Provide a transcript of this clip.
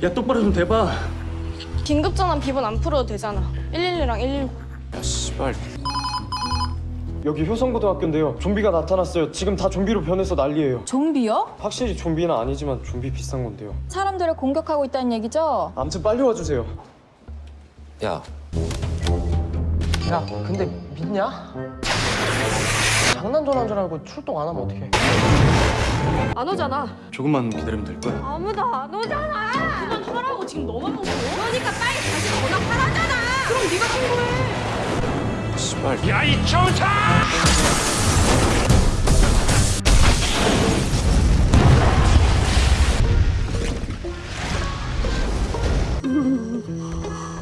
야 똑바로 좀 대봐 긴급전환 비번 안 풀어도 되잖아 112랑 119 야 씨발 여기 효성고등학교인데요. 좀비가 나타났어요. 지금 다 좀비로 변해서 난리예요. 좀비요? 확실히 좀비는 아니지만 좀비 비슷한 건데요. 사람들을 공격하고 있다는 얘기죠? 아무튼 빨리 와주세요. 야 야, 근데 믿냐? 장난 전화인 줄 알고 출동 안 하면 어떡해? 안 오잖아 조금만 기다리면 될 거야 아무도 안 오잖아 지금 너만 무서워 그러니까 빨리 다시 전화하라잖아. 그럼 네가 신고해. 씨발. 야이 정차